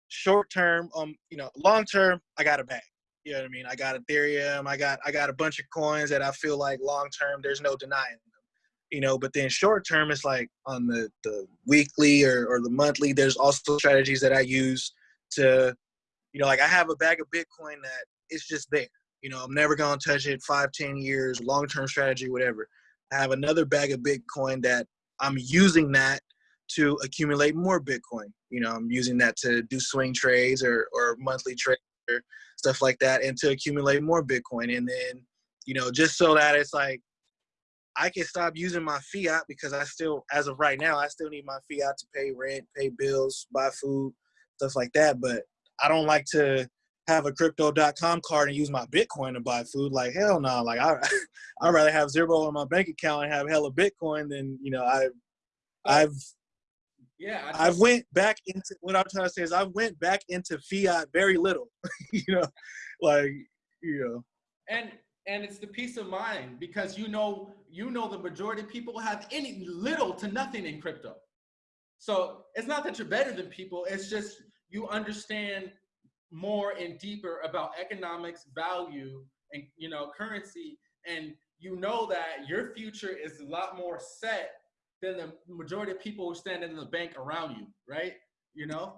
short term, um, you know, long term. I got a bag. You know what I mean? I got Ethereum. I got I got a bunch of coins that I feel like long term. There's no denying them. You know, but then short term, it's like on the the weekly or or the monthly. There's also strategies that I use to you know, like I have a bag of Bitcoin that it's just there. You know, I'm never gonna touch it. Five, ten years, long term strategy, whatever. I have another bag of Bitcoin that I'm using that to accumulate more Bitcoin. You know, I'm using that to do swing trades or or monthly trades or stuff like that, and to accumulate more Bitcoin. And then, you know, just so that it's like I can stop using my fiat because I still, as of right now, I still need my fiat to pay rent, pay bills, buy food, stuff like that. But I don't like to have a crypto.com card and use my Bitcoin to buy food. Like hell no. Like I I'd rather have zero on my bank account and have hella Bitcoin than, you know, I I've Yeah, I I've went back into what I'm trying to say is I've went back into fiat very little. you know, like, you know. and and it's the peace of mind because you know you know the majority of people have any little to nothing in crypto so it's not that you're better than people it's just you understand more and deeper about economics value and you know currency and you know that your future is a lot more set than the majority of people who stand in the bank around you right you know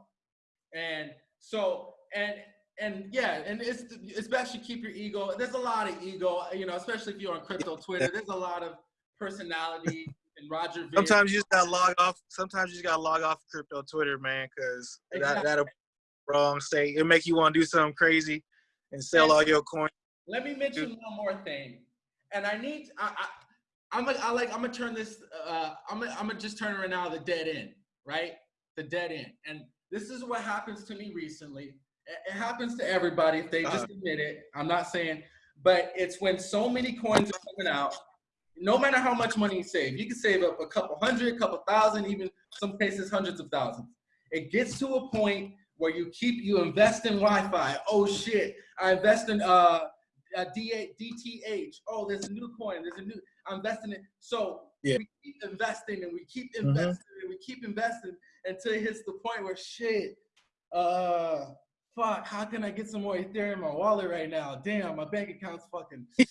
and so and and yeah, and it's especially keep your ego. There's a lot of ego, you know, especially if you're on crypto Twitter. There's a lot of personality and Roger. Ver. Sometimes you just gotta log off. Sometimes you just gotta log off crypto Twitter, man, because Exactly. that that'll wrong state. It'll make you want to do something crazy and sell And- all your coins. Let me mention one more thing, and I need I, I I'm gonna I like I'm gonna turn this uh I'm gonna I'm gonna just turn it now the dead end, right? The dead end, and this is what happens to me recently. It, happens to everybody if they just Uh-huh. admit it. I'm not saying, but it's when so many coins are coming out. No matter how much money you save, you can save up a couple hundred, a couple thousand, even some cases hundreds of thousands. It gets to a point where you keep you invest in YFI. Oh shit, I invest in uh uh, D- DTH. Oh, there's a new coin. There's a new. I'm investing in. So Yeah. we keep investing and we keep Mhm. investing and we keep investing until it hits the point where shit. Uh, fuck. How can I get some more Ethereum in my wallet right now? Damn, my bank account's fucking.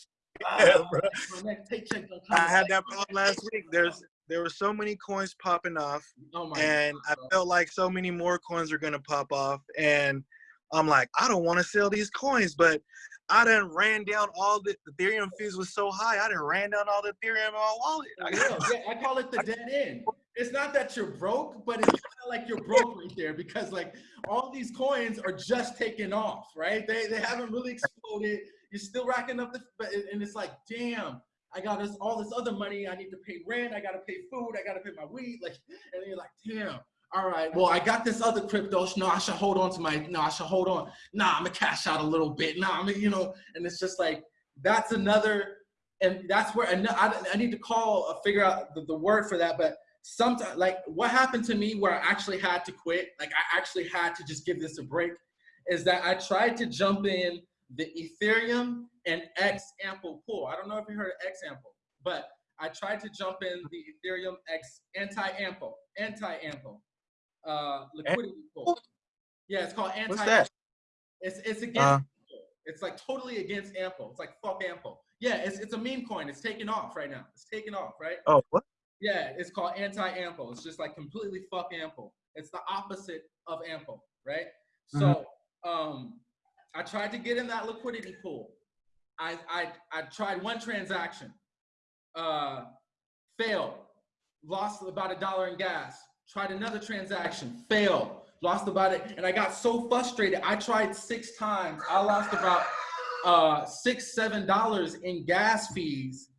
Yeah, Ah, bro. next paycheck I had that problem last week. There's there were so many coins popping off, Oh my. and I felt like so many more coins are gonna pop off, and I'm like, I don't want to sell these coins, but I done ran down all the, the Ethereum fees was so high. I done ran down all the Ethereum in my wallet. I. Yeah, I call it the dead end. It's not that you're broke, but it's kind of like you're broke right there because like all these coins are just taking off, right? They they haven't really exploded. You're still racking up the, but and it's like, damn, I got this all this other money. I need to pay rent. I got to pay food. I got to pay my weed. Like, and then you're like, damn. All right. Well, I got this other crypto. No, I should hold on to my. No, I should hold on. Nah, I'm gonna cash out a little bit. Nah, I'm, you know, and it's just like that's another and that's where and I, I need to call uh, figure out the, the word for that but sometimes like what happened to me where i actually had to quit like i actually had to just give this a break is that i tried to jump in the ethereum and x ample pool i don't know if you heard of x ample but i tried to jump in the ethereum x anti-ample anti-ample uh liquidity pool yeah it's called anti What's that? it's it's against Uh, Ample. It's like totally against Ample. It's like fuck Ample. Yeah, it's it's a meme coin. It's taking off right now. It's taking off, right? oh, what? Yeah, it's called anti-Ample. It's just like completely fuck Ample. It's the opposite of Ample, right? So um I tried to get in that liquidity pool. I I I tried one transaction. Uh failed. Lost about a dollar in gas. Tried another transaction. Failed. Lost about it. And I got so frustrated. I tried six times. I lost about uh six, seven dollars in gas fees.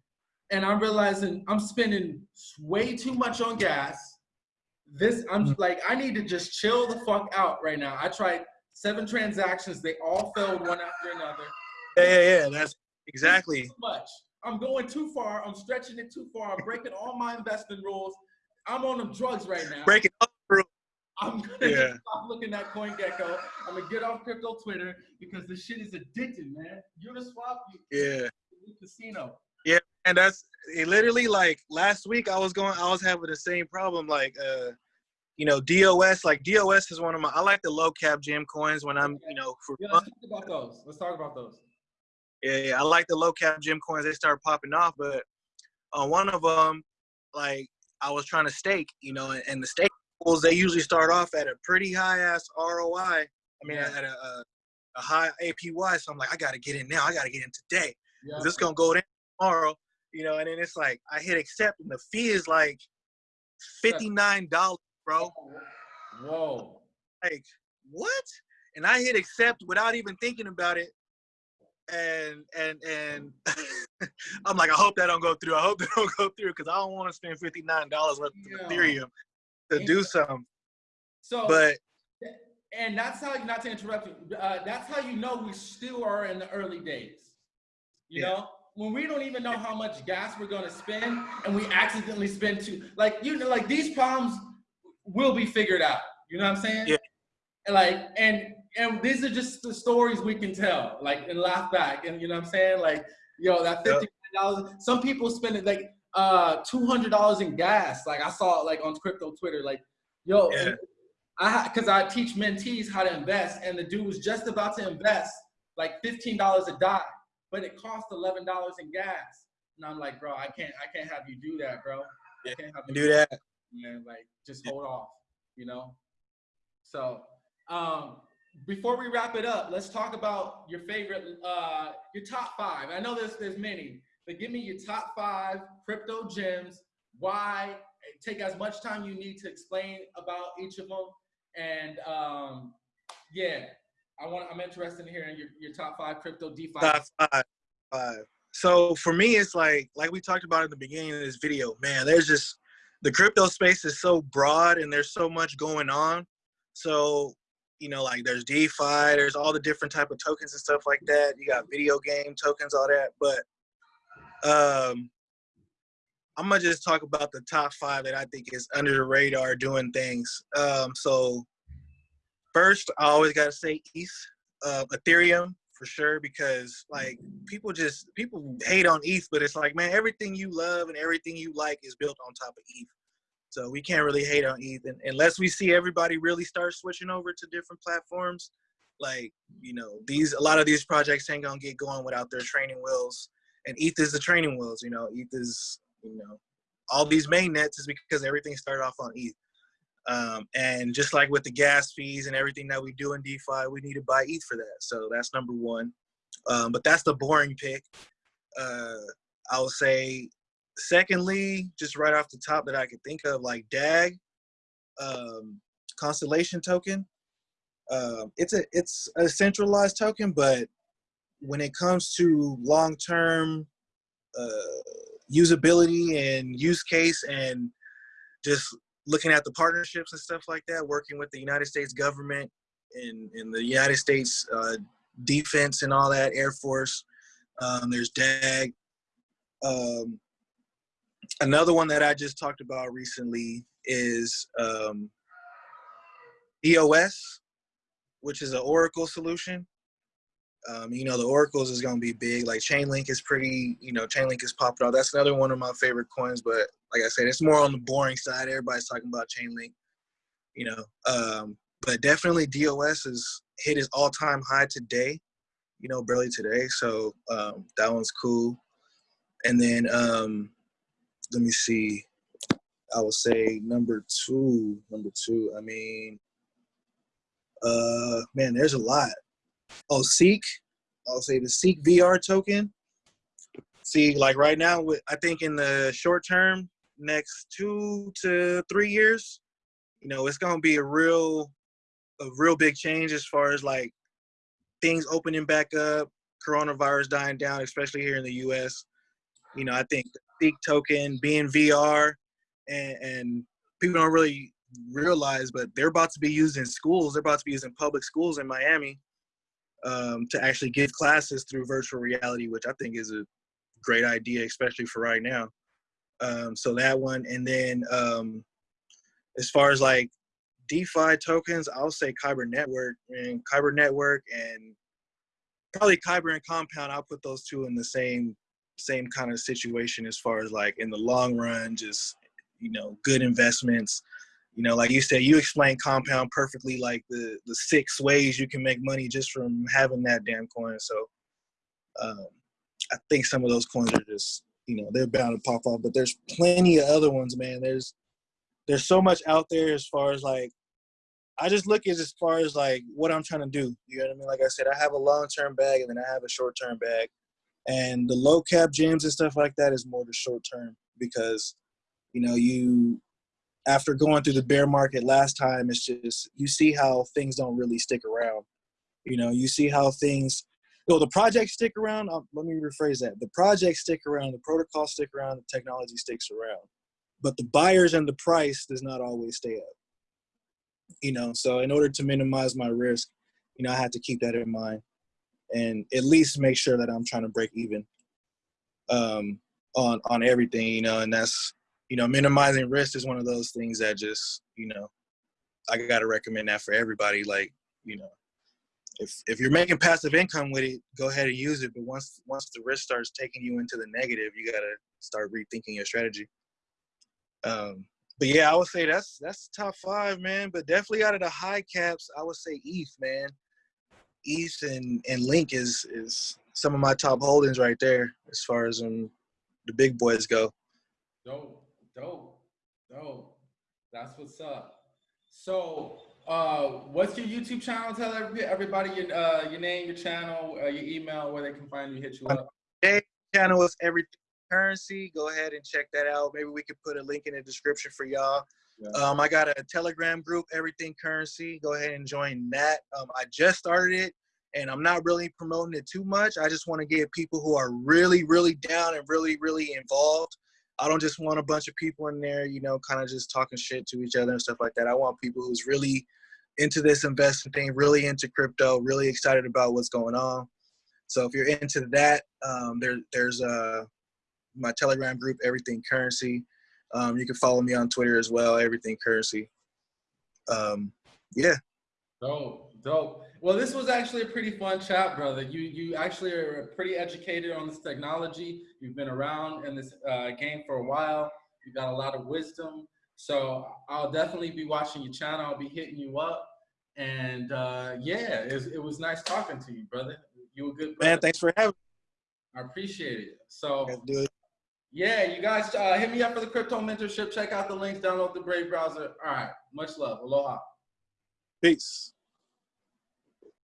And I'm realizing I'm spending way too much on gas. This I'm Mm. like, I need to just chill the fuck out right now. I tried seven transactions, they all failed one after another. Yeah, yeah, yeah. That's exactly. Too much. I'm going too far. I'm stretching it too far. I'm breaking all my investing rules. I'm on them drugs right now. Breaking up. I'm gonna Yeah. stop looking at CoinGecko. I'm gonna get off crypto Twitter because this shit is addicting, man. Uniswap, you, Yeah. casino. Yeah, and that's it literally like last week i was going i was having the same problem like uh you know dos like dos is one of my i like the low cap gem coins when i'm you know for Yeah, let's talk about those. Let's talk about those. yeah, yeah i like the low cap gem coins they start popping off but on one of them like i was trying to stake you know and, and the stake pools they usually start off at a pretty high ass roi i mean Yeah. at a, a a high APY. So I'm like, I gotta get in now. I gotta get in today. Yeah. Is this gonna go down tomorrow? You know, and then it's like I hit accept and the fee is like fifty nine dollars, bro. Whoa. Like what? And I hit accept without even thinking about it. And and and mm. I'm like, I hope that don't go through. I hope that don't go through because I don't want to spend fifty nine dollars worth Yeah. of Ethereum to do something. So, But and that's how not to interrupt you. Uh, that's how you know we still are in the early days. You Yeah. know, when we don't even know how much gas we're gonna spend, and we accidentally spend too. Like you know, like these problems will be figured out. You know what I'm saying? Yeah. And like, and and these are just the stories we can tell, like and laugh back. And you know what I'm saying? Like, yo, that fifty dollars. Some people spend it like uh two hundred dollars in gas. Like I saw it like on crypto Twitter. Like, yo, Yeah. I because I teach mentees how to invest, and the dude was just about to invest like fifteen dollars a dime, but it cost eleven dollars in gas. And I'm like, bro, I can't, I can't have you do that, bro. I can't have you do that. man. Like, just Yeah. hold off, you know. So, um, before we wrap it up, let's talk about your favorite, uh, your top five. I know there's there's many, but give me your top five crypto gems. Why? Take as much time you need to explain about each of them, and um, yeah, I want. I'm interested in hearing your, your top five crypto DeFi. Top five. Five. So for me, it's like like we talked about in the beginning of this video. Man, there's just the crypto space is so broad and there's so much going on. So you know, like there's DeFi, there's all the different type of tokens and stuff like that. You got video game tokens, all that. But um, I'm gonna just talk about the top five that I think is under the radar doing things. Um, so first, I always gotta say ETH, uh, Ethereum for sure, because like people just people hate on ETH, but it's like man, everything you love and everything you like is built on top of ETH. So we can't really hate on ETH unless we see everybody really start switching over to different platforms. Like you know, these a lot of these projects ain't gonna get going without their training wheels, and ETH is the training wheels. You know, ETH is you know all these main nets is because everything started off on ETH. Um, and just like with the gas fees and everything that we do in DeFi, we need to buy ETH for that. So that's number one. Um, but that's the boring pick. Uh, I would say, secondly, just right off the top that I could think of, like DAG, um, Constellation token. Um, it's a it's a centralized token, but when it comes to long term uh, usability and use case and just looking at the partnerships and stuff like that, working with the United States government and, and the United States uh, defense and all that, Air Force. Um, there's DAG. Um, another one that I just talked about recently is um, DOS, which is an Oracle solution. Um, you know, the Oracles is going to be big. Like Chainlink is pretty, you know, Chainlink is popping off. That's another one of my favorite coins, but like I said, it's more on the boring side. Everybody's talking about Chainlink, you know. Um, but definitely DOS has hit his all-time high today, you know, barely today. So um, that one's cool. And then um, let me see. I would say number two. Number two. I mean, uh, man, there's a lot. Oh, Seek. I'll say the Seek VR token. See, like right now, with I think in the short term, next two to three years, you know, it's gonna be a real, a real big change as far as like things opening back up, coronavirus dying down, especially here in the U.S. You know, I think Token being VR, and, and people don't really realize, but they're about to be used in schools. They're about to be used in public schools in Miami um, to actually give classes through virtual reality, which I think is a great idea, especially for right now. Um, so that one, and then um, as far as like DeFi tokens, I'll say Kyber Network and Kyber Network and probably Kyber and Compound. I'll put those two in the same same kind of situation as far as like in the long run, just you know, good investments. You know, like you said, you explained Compound perfectly, like the the six ways you can make money just from having that damn coin. So um, I think some of those coins are just you know they're bound to pop off, but there's plenty of other ones, man. There's there's so much out there as far as like I just look at as far as like what I'm trying to do. You know what I mean? Like I said, I have a long term bag and then I have a short term bag. And the low cap gems and stuff like that is more the short term because, you know, you after going through the bear market last time, it's just you see how things don't really stick around. You know, you see how things no, the projects stick around. Um, let me rephrase that. The projects stick around, the protocols stick around, the technology sticks around. But the buyers and the price does not always stay up. You know, so in order to minimize my risk, you know, I had to keep that in mind and at least make sure that I'm trying to break even um, on on everything, you know, and that's you know, minimizing risk is one of those things that just, you know, I gotta recommend that for everybody. Like, you know, if if you're making passive income with it, go ahead and use it. But once once the risk starts taking you into the negative, you gotta start rethinking your strategy. Um, but yeah, I would say that's that's top five, man. But definitely out of the high caps, I would say ETH, man. ETH and and Link is is some of my top holdings right there as far as um, the big boys go. Dope, dope, dope. That's what's up. So, uh, what's your YouTube channel? Tell everybody your uh, your name, your channel, uh, your email, where they can find you, hit you up. Hey, channel is everything currency. Go ahead and check that out. Maybe we could put a link in the description for y'all. Yeah. Um, I got a Telegram group, Everything Currency. Go ahead and join that. Um, I just started it, and I'm not really promoting it too much. I just want to get people who are really, really down and really, really involved. I don't just want a bunch of people in there, you know, kind of just talking shit to each other and stuff like that. I want people who's really into this investing thing, really into crypto, really excited about what's going on. So if you're into that, um, there, there's uh, my Telegram group, Everything Currency. Um, you can follow me on Twitter as well, Everything Currency. Um, yeah, Dope, dope. Well, this was actually a pretty fun chat, brother. You you actually are pretty educated on this technology. You've been around in this uh, game for a while. You got a lot of wisdom. So I'll definitely be watching your channel. I'll be hitting you up. And uh, yeah, it was, it was nice talking to you, brother. You were good, brother. man, thanks for having Me. I appreciate it. So me. Do it. Yeah, you guys uh, hit me up for the crypto mentorship. Check out the links. Download the Brave browser. All right. Much love. Aloha. Peace.